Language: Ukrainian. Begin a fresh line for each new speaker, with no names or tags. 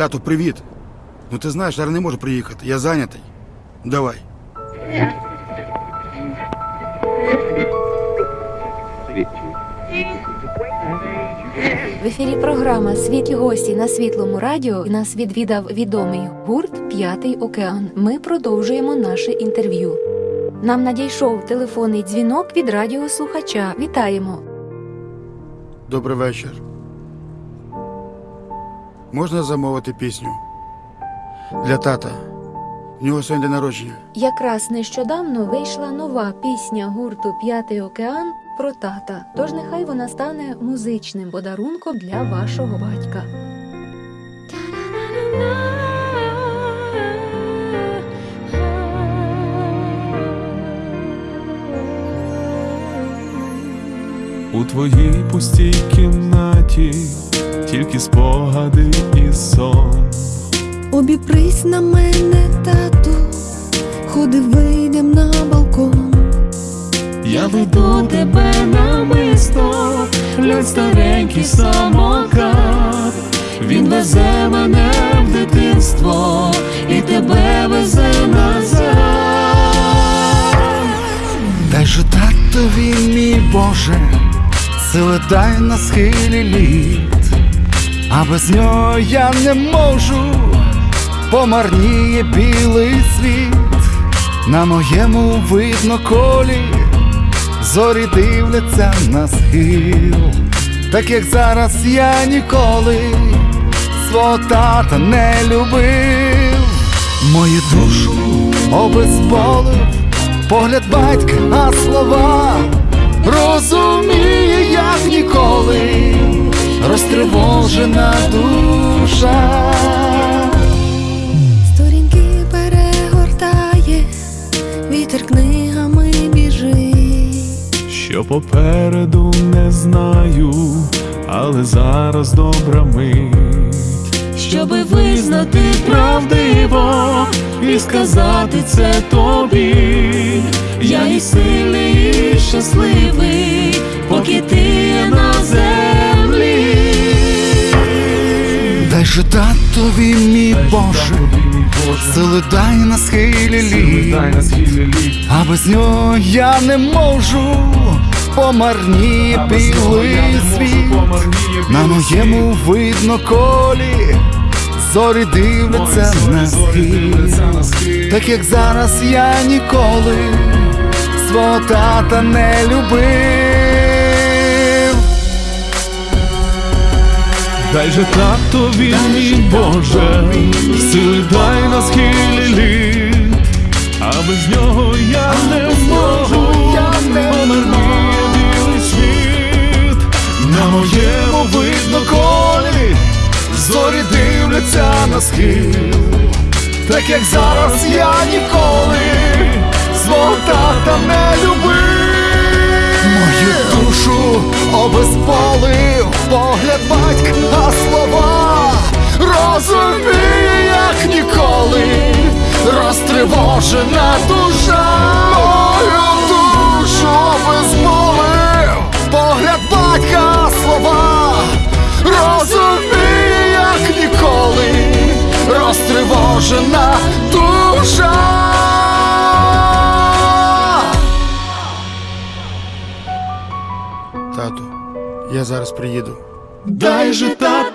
Тату, привіт. Ну ти знаєш, зараз не можу приїхати. Я зайнятий. Давай.
В ефірі програма Світлі гості на світлому радіо нас відвідав відомий гурт П'ятий океан. Ми продовжуємо наше інтерв'ю. Нам надійшов телефонний дзвінок від радіослухача. Вітаємо.
Добрий вечір. Можна замовити пісню? Для тата. В нього сьогодні день народження.
Якраз нещодавно вийшла нова пісня гурту П'ятий океан про тата. Тож нехай вона стане музичним подарунком для вашого батька.
У твоїй пустій кімнаті тільки спогади і сон.
Обіпрись на мене, тату, ходи вийдем на балкон.
Я веду тебе намисто, ледь старенький самокат. Він везе мене в дитинство і тебе везе назад.
Дай же татові, мій Боже, сили дай на схилі літ, а без нього я не можу, помарніє білий світ, на моєму видно колі, зорі дивляться на схил, так як зараз я ніколи свого тата не любив, мою душу обезболив погляд батька, а слова розтривожена душа.
Сторінки перегортає, вітер книгами біжить.
Що попереду не знаю, але зараз добра мить. Щоби визнати правдиво і сказати це тобі. Я і сильний, і щасливий, поки
Дай же татові, мій Боже, сили дай на схилі літ, а без нього я не можу, помарніє білий світ. На моєму видно колі. Зорі дивляться на схід. Так як зараз я ніколи свого тата не любив
Дай же татові, мій Боже, сили дай на схилі літ, а без нього я не можу, помарніє білий світ, на моєму видно колі,
Зорі дивляться на схил. Так як зараз я ніколи свого тата не любив. Мою душу обезболив погляд розтривожена душа Мою душу обезболив погляд батька, слова розуміє, як ніколи розтривожена душа.
Тату, я зараз приїду.
дай же тато